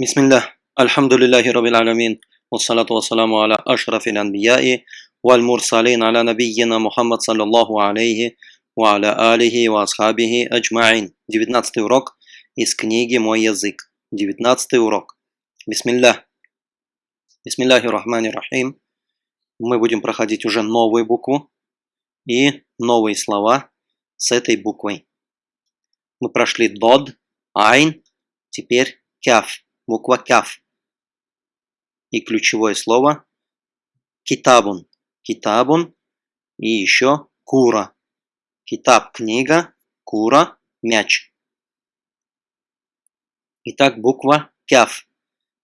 Бисмиллах, альхамдулиллахи раббил аламин, вассалату вассаламу аля ашрафил анбияи, валь мурсалин аля набийина Мухаммад саллаллаху алейхи, ва аля алихи ва асхабихи аджмаин. 19 урок из книги «Мой язык». 19 урок. Бисмиллах. Бисмиллахи рахмани рахим. Мы будем проходить уже новую букву и новые слова с этой буквой. Мы прошли дод, айн, теперь кяф буква кяф. И ключевое слово китабун. Китабун и еще кура. Китаб – книга, кура – мяч. Итак, буква кяф.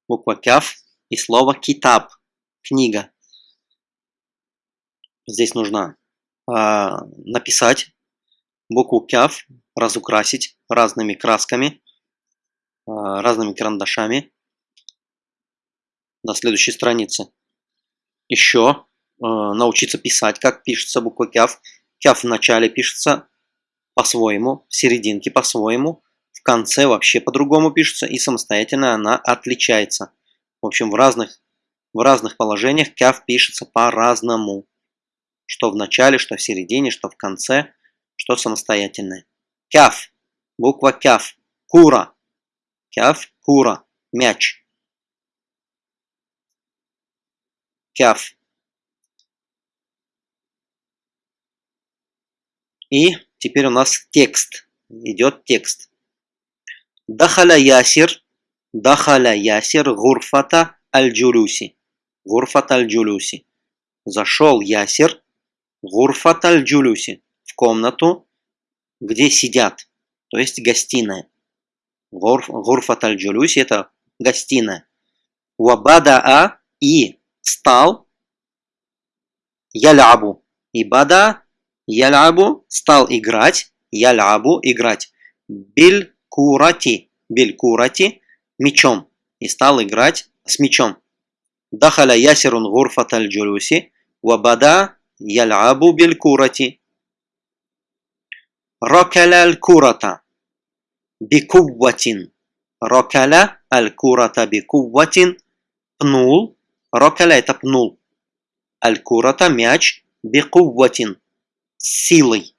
Буква кяф и слово китаб – книга. Здесь нужно э, написать букву кяф, разукрасить разными красками – разными карандашами на следующей странице. Еще а, научиться писать, как пишется буква кяф. Кяф в начале пишется по-своему, в серединке по-своему, в конце вообще по-другому пишется, и самостоятельно она отличается. В общем, в разных, в разных положениях кяф пишется по-разному. Что в начале, что в середине, что в конце, что самостоятельное. Кяф. Буква кяф. Кура. Кяф – кура, мяч. Кяф. И теперь у нас текст. Идет текст. Дахаля ясир. Дахаля ясир гурфата аль-джулюси. Гурфат аль-джулюси. Зашел ясир. Гурфат аль-джулюси. В комнату, где сидят. То есть гостиная. Гурфат аль-джулюси – это гостиная. Вабадаа и стал ялябу. И бада ялябу стал играть, ялябу играть. Биль курати, биль курати мечом. И стал играть с мечом. Дахаля ясирун гурфат аль-джулюси. Вабада ялябу биль курати. Ракаля аль-курата. Бикувватин. Рокаля аль-курата бикувватин. Пнул. Рокаля это пнул. Аль-курата мяч бикувватин. Силой.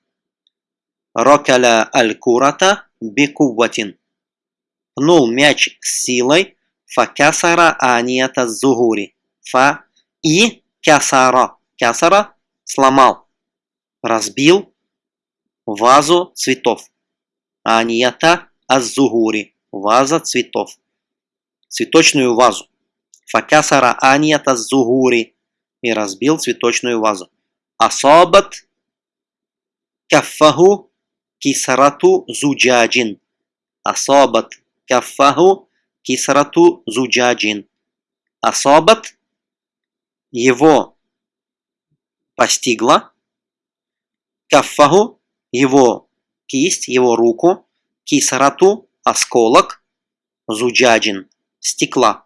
Рокаля аль-курата бикувватин. Пнул мяч силой. Факасара анията зугури. Фа и кясара. Кясара сломал. Разбил вазу цветов. Анията аззугури. Ваза цветов. Цветочную вазу. Факасара анията аззугури. И разбил цветочную вазу. Асабат каффаху кисарату зуджаджин. Асабат каффаху кисарату зуджаджин. Асабат его постигла. Каффаху его кисть, его руку, кисарату, осколок, зуджаджин, стекла,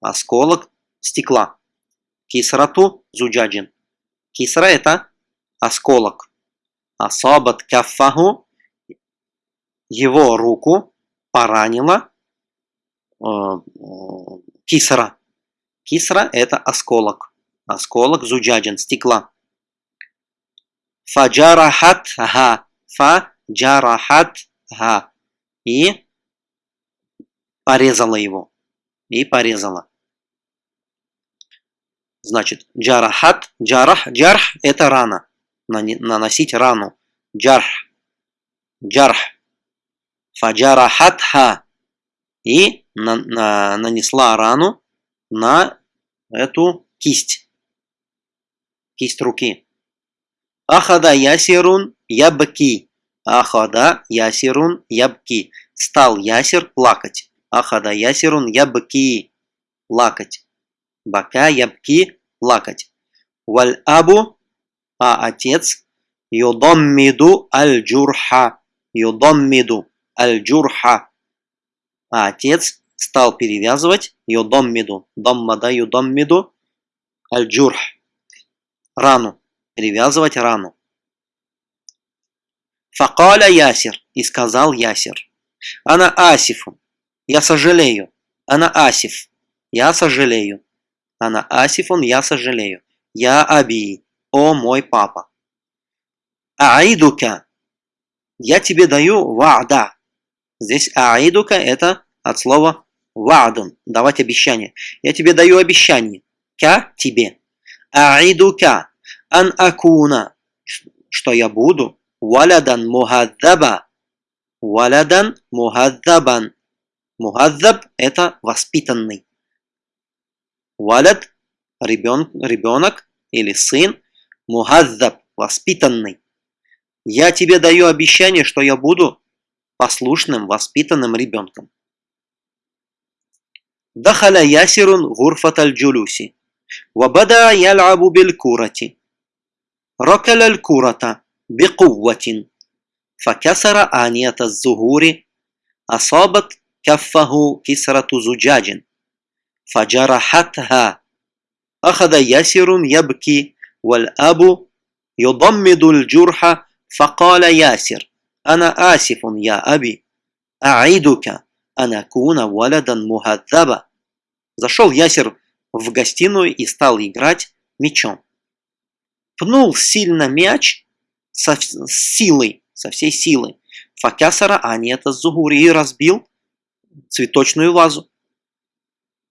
осколок стекла, кисарату, зуджаджин. Кисра это осколок. Асабат каффаху, его руку поранила э, кисра. Кисра это осколок. Осколок зуджаджин, стекла. Фаджарахат ха фа ха и порезала его. И порезала. Значит, джарахат, джарах, джарх – это рана. Наносить рану. Джарх. Джарх. Фаджарахат ха. И на, на, нанесла рану на эту кисть. Кисть руки. Ахада ясирун ябки. Ахада ясирун ябки. Стал ясир плакать. Ахада ясирун ябки. Плакать. Бака ябки. Плакать. Валь абу. А отец. Юдаммиду аль-джурха. Юдаммиду аль-джурха. А отец стал перевязывать юдаммиду. Даммада юдаммиду аль-джурх. Рану. Перевязывать рану. Факаля Ясир. И сказал Ясир. Она Асифу. Я сожалею. Ана асиф. Я сожалею. Ана асифун, я сожалею. Я аби. О мой папа. Аидука. Я тебе даю ва'да. Здесь аидука это от слова ва'дун. Давать обещание. Я тебе даю обещание. Ка тебе. Аидука. Ан акуна. Что я буду валядан мухаддаба. Валядан мухаддабан. Мухаддаб – это воспитанный. Валяд – ребенок или сын. Мухаддаб – воспитанный. Я тебе даю обещание, что я буду послушным, воспитанным ребенком. Дахаля Ясирун гурфаталь джулюси. Вабада ял'абу биль курати. Рокаляль курата. بقوة فكسر آنية الزهور أصابت كفه كسرة زجاج فجرحتها أخذ ياسر يبكي والأب يضمد الجرح فقال ياسر أنا آسف يا أبي أعيدك أن أكون ولدا مهذبا Зашел Ясер в гостиную и стал играть мечом. Пнул сильно мяч со, с силой, со всей силы. Факясара Анета Зугури и разбил цветочную вазу.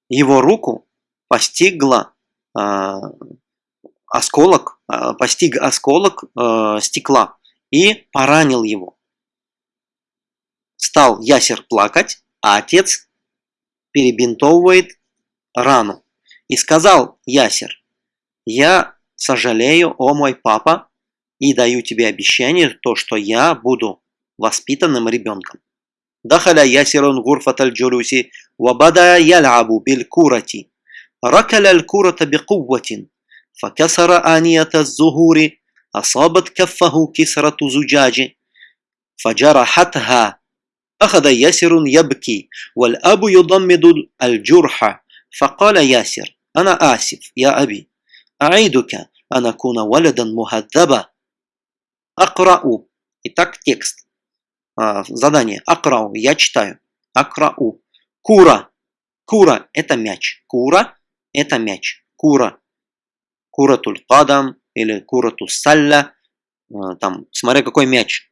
Его руку постигла э, осколок, э, постиг осколок э, стекла и поранил его. Стал Ясер плакать, а отец перебинтовывает рану. И сказал Ясер, я сожалею, о мой папа, и даю тебе обещание, то, что я буду воспитанным ребенком. دخل ياسر غرفة الجلوس وبدا يلعب بالكرة ركل الكرة بقوة فكسر آنية الزهور أصابت كفه كسرة زجاج فجرحتها أخذ ياسر يبكي والأب يضمد الجرح فقال ياسر أنا آسف يا أبي أعيدك أن أكون ولدا مهذبا Акрау. Итак, текст. А, задание. Акрау. Я читаю. Акрау. Кура. Кура – это мяч. Кура – это мяч. Кура. Кура тулькадам или кура тусалля. А, там, смотря какой мяч.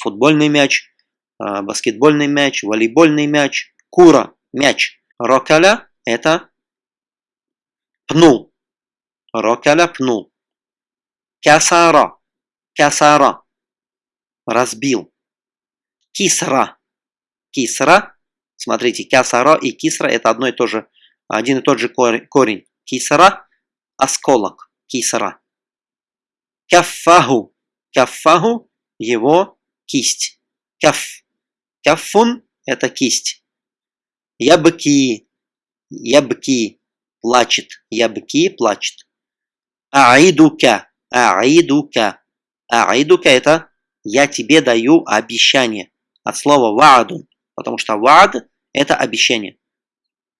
Футбольный мяч, а, баскетбольный мяч, волейбольный мяч. Кура – мяч. Рокаля – это пнул. Рокаля – пнул. Кясара Кясара. Разбил. Кисра. Кисра. Смотрите, кясара и кисра это одно и то же, один и тот же корень. Кисра – осколок. Кисра. Каффаху. Каффаху – его кисть. Каф. Каффун – это кисть. Ябки. Ябки. Плачет. Ябки – плачет. Аидука. Аидука. Аидука – это я тебе даю обещание. От слова ваадун. Потому что ваад – это обещание.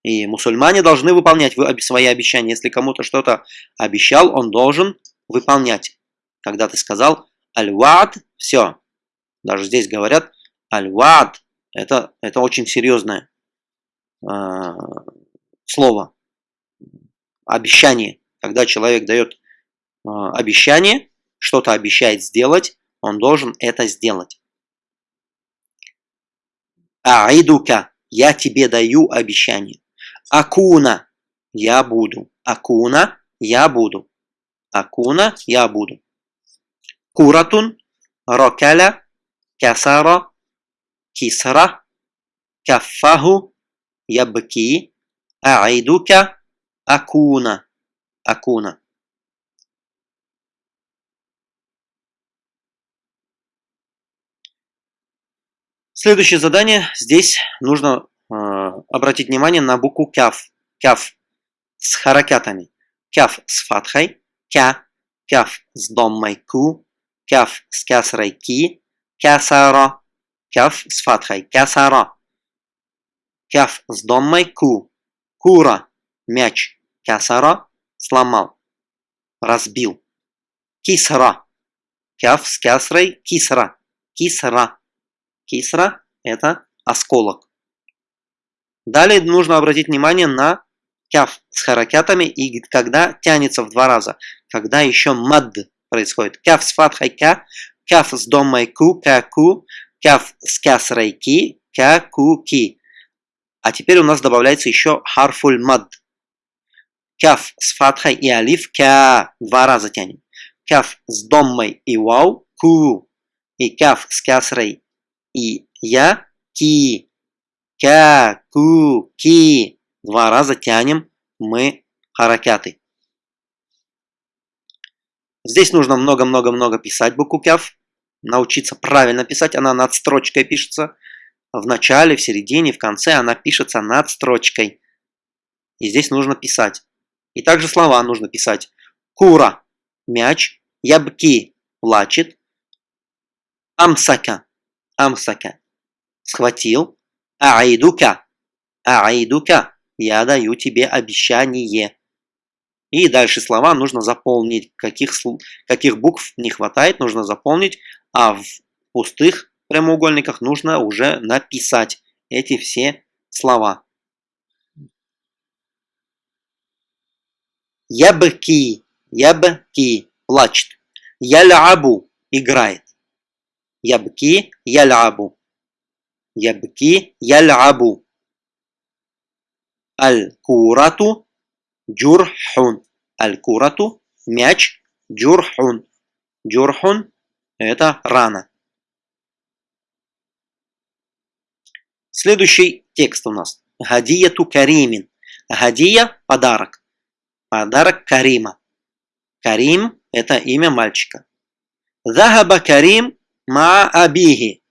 И мусульмане должны выполнять свои обещания. Если кому-то что-то обещал, он должен выполнять. Когда ты сказал аль-ваад, все. Даже здесь говорят аль-ваад. Это, это очень серьезное э, слово. Обещание. Когда человек дает э, обещание, что-то обещает сделать, он должен это сделать. Аидука, я тебе даю обещание. Акуна, я буду. Акуна, я буду. Акуна, я буду. Куратун, рокаля, касара, кисра, каффаху, ябки, аидука, акуна. Акуна. Следующее задание. Здесь нужно э, обратить внимание на букву кяф. Кяф с харакятами. Кяф с фатхой. Кя. Кяф с доммой ку. Кяф с кясрой ки. Кясара. Кяф с фатхой. Кясара. Кяф с доммой ку. Кура. Мяч. Кясара. Сломал. Разбил. Кисра. Кяф с кясрой. Кисра. Кисра. Кисра – это осколок. Далее нужно обратить внимание на кяф с харакятами и когда тянется в два раза. Когда еще мад происходит. Кяф с фатхой ка, кяф с домой ку, ка ку, кяф с кясрой ки, ка ку ки. А теперь у нас добавляется еще харфуль мад. Кяф с фатхой и алиф, кя, два раза тянем. Кяф с доммой и вау, ку. И кяф с кясрой и я, ки. Кя, ку, ки. Два раза тянем мы харакяты. Здесь нужно много-много-много писать букву кяф. Научиться правильно писать. Она над строчкой пишется. В начале, в середине, в конце она пишется над строчкой. И здесь нужно писать. И также слова нужно писать. Кура – мяч. Ябки – плачет. Амсака – амсака – схватил. Аидука – аидука – я даю тебе обещание. И дальше слова нужно заполнить. Каких, каких букв не хватает, нужно заполнить. А в пустых прямоугольниках нужно уже написать эти все слова. Ябки, ябки, плачет. Ялябу, играет. Ябки, ялябу. Ябки, ялябу. Аль-курату, джурхун. Аль-курату, мяч, джурхун. Джурхун – это рана. Следующий текст у нас. Гадияту каримин. Гадия – подарок. Подарок Карима. Карим – это имя мальчика. Захаба Карим ма абихи.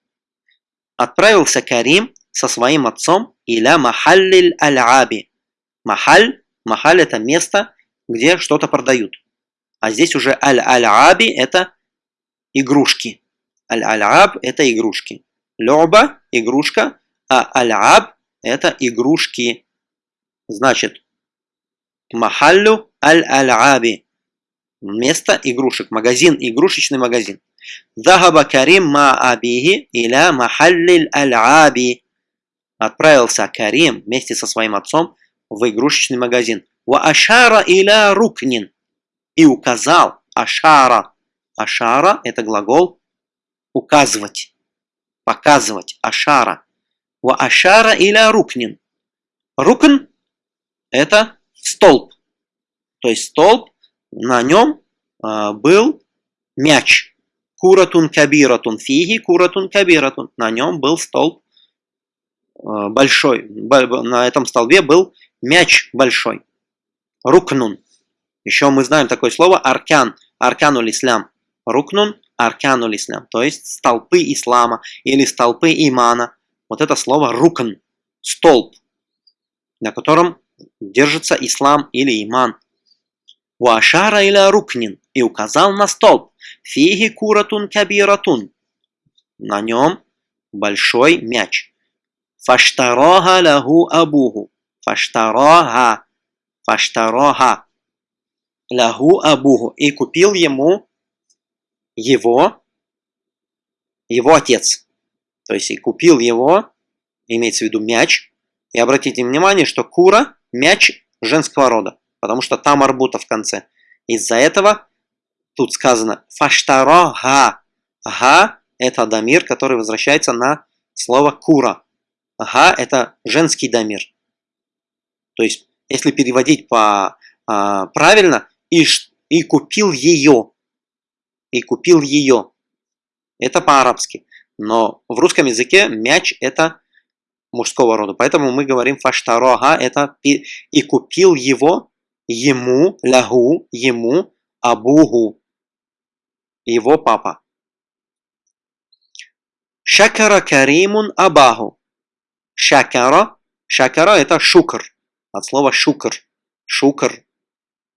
Отправился Карим со своим отцом иля махаллиль аль-аби. Махаль, махаль – это место, где что-то продают. А здесь уже аль-аль-аби – это игрушки. Аль-аль-аб – это игрушки. Лёба – игрушка, а аль-аб – это игрушки. Значит, Махаллю аль-аль-аби. Место игрушек. Магазин, игрушечный магазин. Захаба Карим ма абихи иля махаллиль аль-аби. Отправился Карим вместе со своим отцом в игрушечный магазин. Ва ашара иля рукнин. И указал. Ашара. Ашара – это глагол указывать, показывать. Ашара. Ва ашара иля рукнин. Рукн – это столб. То есть столб, на нем э, был мяч. Куратун кабиратун фиги, куратун кабиратун. На нем был столб э, большой. На этом столбе был мяч большой. Рукнун. Еще мы знаем такое слово аркан. Аркануль ислам. Рукнун, аркануль ислам. То есть столпы ислама или столпы имана. Вот это слово рукн. Столб. На котором держится ислам или иман. Уашара иля рукнин и указал на столб. Фиги куратун кабиратун. На нем большой мяч. Фаштарога лягу абуху. Фаштарога. Фаштарога. Лягу абуху. И купил ему его, его отец. То есть и купил его, имеется в виду мяч. И обратите внимание, что кура мяч женского рода, потому что там арбута в конце. Из-за этого тут сказано фаштаро га. Га – это дамир, который возвращается на слово кура. Га – это женский дамир. То есть, если переводить по, а, правильно, и, и купил ее. И купил ее. Это по-арабски. Но в русском языке мяч – это мужского рода. Поэтому мы говорим фаштарога, это и, и купил его, ему, лягу, ему, абугу, его папа. Шакара каримун абаху. Шакара, шакара это шукр, от слова шукр, шукр.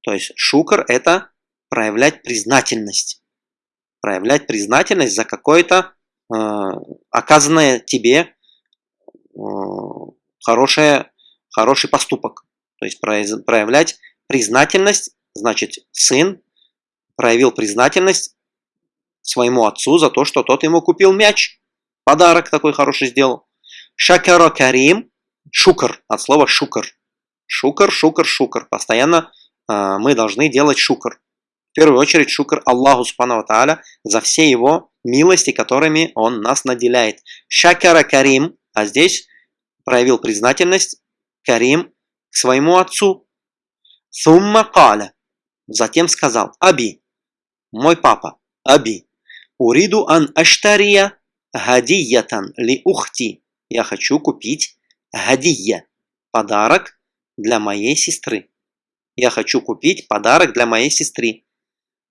То есть шукр это проявлять признательность. Проявлять признательность за какое-то э, оказанное тебе хорошее, хороший поступок. То есть проявлять признательность, значит, сын проявил признательность своему отцу за то, что тот ему купил мяч. Подарок такой хороший сделал. Шакаро Карим, шукр, от слова шукр. Шукр, шукр, шукр. Постоянно э, мы должны делать шукр. В первую очередь шукр Аллаху Субхану Тааля за все его милости, которыми Он нас наделяет. Шакара Карим, а здесь проявил признательность Карим к своему отцу. Сумма каля. Затем сказал, Аби, мой папа, Аби, уриду ан аштария гадиятан ли ухти. Я хочу купить гадия, подарок для моей сестры. Я хочу купить подарок для моей сестры.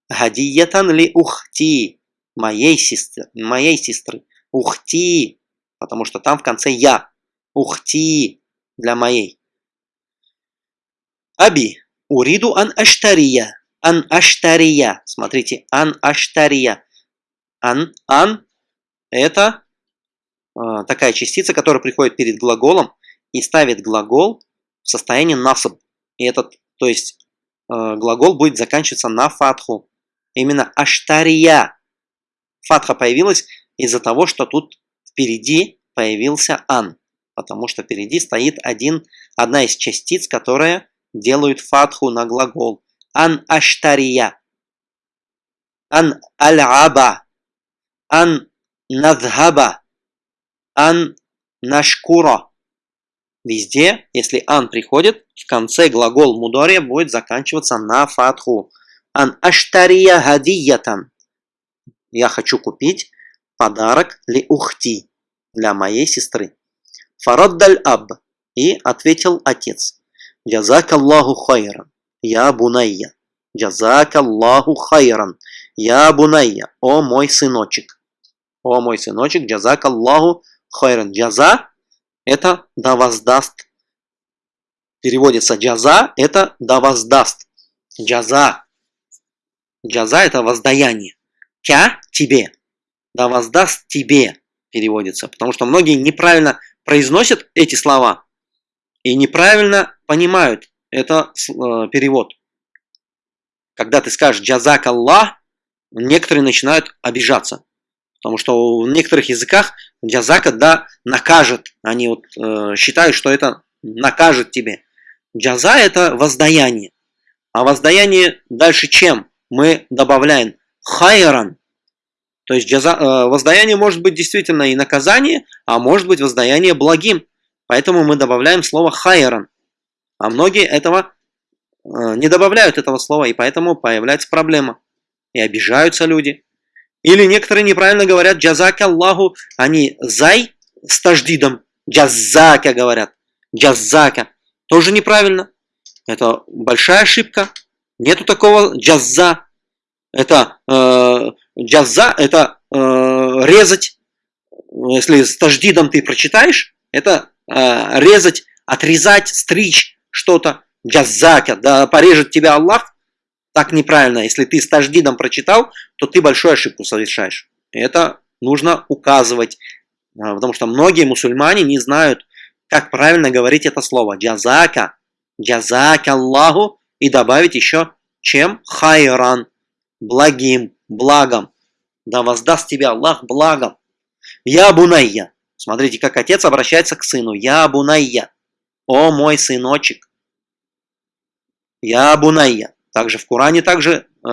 Гадиятан ли ухти, моей сестры, моей сестры. Ухти, потому что там в конце я. Ухти для моей. Аби, уриду ан аштария. Ан аштария. Смотрите, ан аштария. Ан, ан это э, такая частица, которая приходит перед глаголом и ставит глагол в состоянии насаб. И этот, то есть э, глагол будет заканчиваться на фатху. Именно аштария. Фатха появилась из-за того, что тут впереди появился ан. Потому что впереди стоит один, одна из частиц, которая делают фатху на глагол. Ан аштария. Ан аль-аба. Ан надхаба. Ан нашкура. Везде, если ан приходит, в конце глагол мудория будет заканчиваться на фатху. Ан аштария гадиятан. Я хочу купить подарок ли ухти для моей сестры. Фараддаль аб. И ответил отец. Джазак Аллаху хайран. Я бунайя. Джазак Аллаху хайран. Я бунайя. О мой сыночек. О мой сыночек. Джазак Аллаху хайран. Джаза это да воздаст. Переводится джаза это да воздаст. Джаза. Джаза это воздаяние. Кя тебе. Да воздаст тебе переводится. Потому что многие неправильно произносят эти слова и неправильно понимают это э, перевод. Когда ты скажешь «джазак Аллах», некоторые начинают обижаться. Потому что в некоторых языках джазака, да, накажет. Они вот э, считают, что это накажет тебе. Джаза – это воздаяние. А воздаяние дальше чем? Мы добавляем хайран. То есть джаза, э, воздаяние может быть действительно и наказание, а может быть воздаяние благим. Поэтому мы добавляем слово хайран. А многие этого э, не добавляют этого слова, и поэтому появляется проблема. И обижаются люди. Или некоторые неправильно говорят джазака Аллаху, они зай с таждидом, джазака говорят, джазака. Тоже неправильно. Это большая ошибка. Нету такого джаза. Это э, джаза, это э, резать. Если с таждидом ты прочитаешь, это э, резать, отрезать, стричь что-то. Джазака, да порежет тебя Аллах. Так неправильно. Если ты с таждидом прочитал, то ты большую ошибку совершаешь. Это нужно указывать. Э, потому что многие мусульмане не знают, как правильно говорить это слово. Джазака. Джазака Аллаху. И добавить еще чем? Хайран. Благим, благом. Да воздаст тебе Аллах благом. Я бунайя. Смотрите, как отец обращается к сыну. Я бунайя. О мой сыночек. Я бунайя. Также в Коране также э,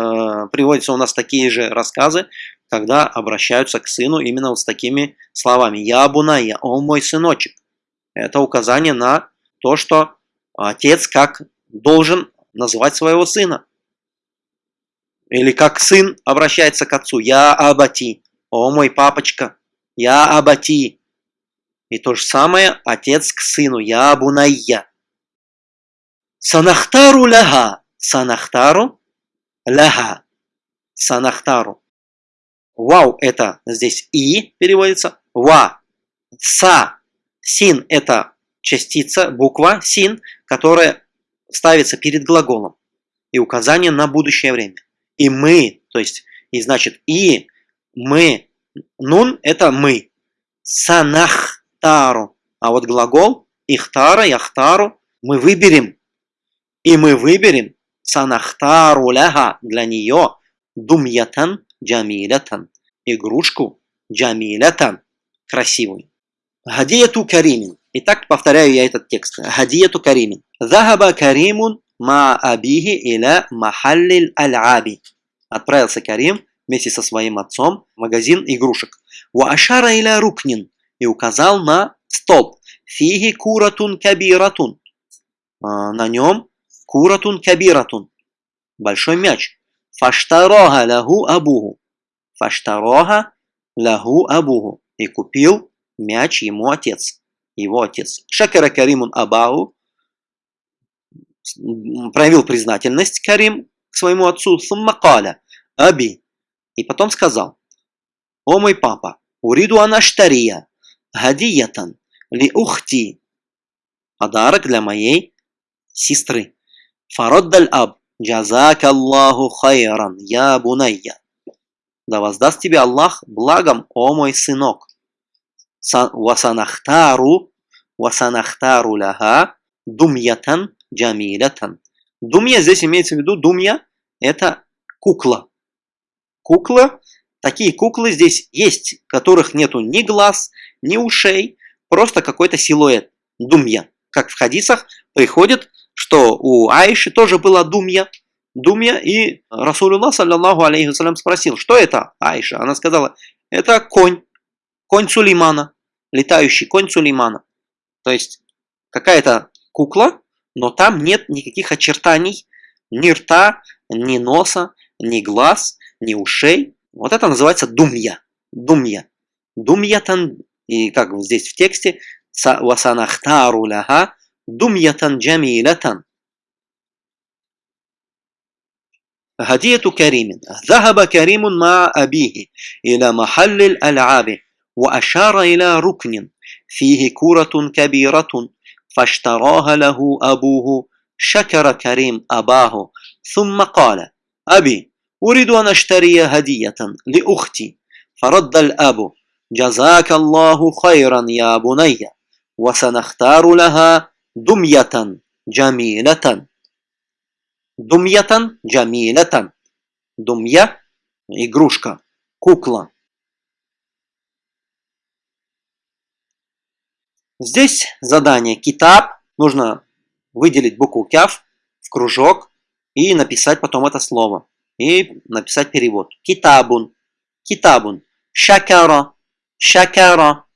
приводятся у нас такие же рассказы, когда обращаются к сыну именно вот с такими словами. Я бунайя. О мой сыночек. Это указание на то, что отец как должен называть своего сына. Или как сын обращается к отцу. Я абати. О мой папочка. Я абати. И то же самое отец к сыну. Я абунайя. Санахтару ляга. Санахтару ляга. Санахтару. Вау это здесь и переводится. Ва. Са. Син это частица, буква син, которая ставится перед глаголом. И указание на будущее время и мы, то есть, и значит, и мы, нун – это мы, санахтару, а вот глагол ихтара, яхтару, мы выберем, и мы выберем санахтару ляха для нее думьятан джамилятан, игрушку джамилятан, красивую. Гадияту каримин, Итак, повторяю я этот текст. Хадияту Каримин. Захаба Каримун ма абихи иля махаллиль аль-аби. Отправился Карим вместе со своим отцом в магазин игрушек. Ва ашара иля рукнин. И указал на столб. Фиги куратун кабиратун. А, на нем куратун кабиратун. Большой мяч. Фаштарога лаху абуху. Фаштарога лаху абуху. И купил мяч ему отец. Его отец. Шакара Каримун Абаху проявил признательность Карим к своему отцу. Суммакаля. Аби. И потом сказал. О мой папа. Уриду анаштария. Гадиятан. Ли ухти. Подарок для моей сестры. Фароддаль аб. Джазак Аллаху хайран, я бунайя. Да воздаст тебе Аллах благом, о мой сынок. Васанахтару, васанахтару ляха, думьятан джамилятан. Думья здесь имеется в виду, думья это кукла. Кукла, такие куклы здесь есть, которых нету ни глаз, ни ушей, просто какой-то силуэт. Думья. Как в хадисах приходит что у Аиши тоже была думья, думья, и Расулуллах, саллиллаху алейхи вассалям, спросил, что это Аиша? Она сказала, это конь, конь Сулеймана, летающий конь Сулеймана. То есть какая-то кукла, но там нет никаких очертаний, ни рта, ни носа, ни глаз, ни ушей. Вот это называется думья. Думья. Думьятан, и как здесь в тексте, васанахтару ляха, دمية جميلة. هدية كريم. ذهب كريم مع أبيه إلى محل الألعاب وأشار إلى ركن. فيه كرة كبيرة فاشتراها له أبوه. شكر كريم أباه. ثم قال أبي أريد أن أشتري هدية لأختي. فرد الأب جزاك الله خيرا يا بني. وسنختار لها думьятан джамилятан. Думьятан джамилятан. Думья – игрушка, кукла. Здесь задание китаб. Нужно выделить букву кяв в кружок и написать потом это слово. И написать перевод. Китабун. Китабун. Шакара. Шакара.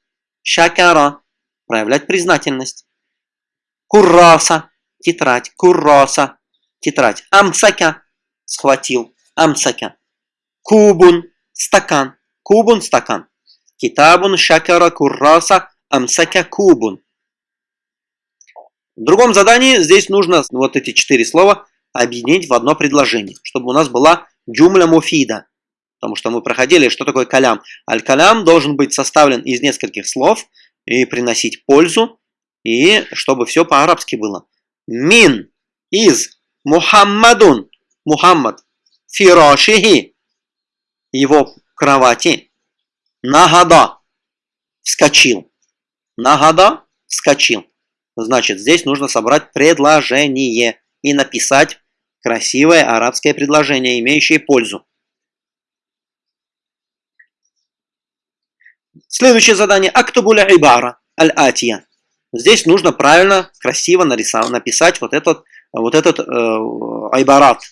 Шакара. Проявлять признательность. Курраса, тетрадь, курраса, тетрадь. Амсака, схватил, амсака. Кубун, стакан, кубун, стакан. Китабун, шакара, курраса, амсака, кубун. В другом задании здесь нужно вот эти четыре слова объединить в одно предложение, чтобы у нас была джумля муфида. Потому что мы проходили, что такое калям. Аль-калям должен быть составлен из нескольких слов и приносить пользу, и чтобы все по-арабски было. Мин из Мухаммадун. Мухаммад. Фирашихи. Его кровати. Нагада. Вскочил. Нагада. Вскочил. Значит, здесь нужно собрать предложение и написать красивое арабское предложение, имеющее пользу. Следующее задание. Актубуля ибара аль-атия. Здесь нужно правильно, красиво нарисовать, написать вот этот, вот этот э, айбарат,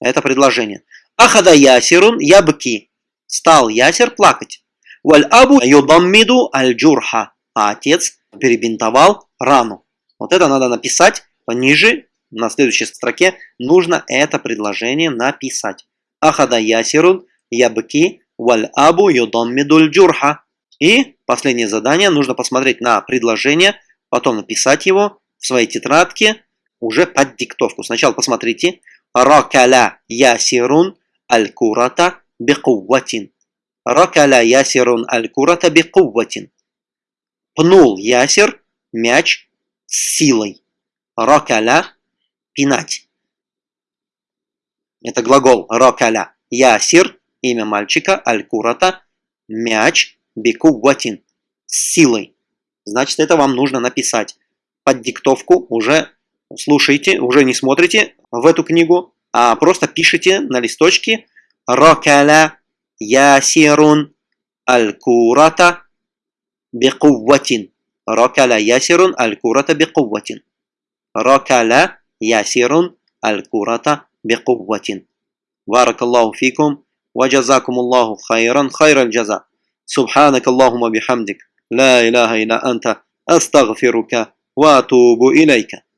это предложение. Ахада ясирун ябки. Стал ясер плакать. Валь абу юдаммиду аль джурха. А отец перебинтовал рану. Вот это надо написать пониже, на следующей строке нужно это предложение написать. Ахада ясирун ябки валь абу юдаммиду аль джурха. И последнее задание, нужно посмотреть на предложение, потом написать его в своей тетрадке уже под диктовку. Сначала посмотрите. Ракаля ясирун аль-курата бикувватин. Ракаля ясирун аль-курата бикувватин. Пнул ясир мяч с силой. Ракаля пинать. Это глагол ракаля. Ясир, имя мальчика, аль-курата, мяч, бикувватин, с силой Значит, это вам нужно написать под диктовку, уже слушайте, уже не смотрите в эту книгу, а просто пишите на листочке «Ракаля ясирун аль-курата бекувватин». ركل ياسر الكرة بقوة ركل ياسر الكرة بقوة بارك الله فيكم وجزاكم الله خيرا خير الجزاء سبحانك اللهم بحمدك لا إله إلا أنت أستغفرك وأتوب إليك.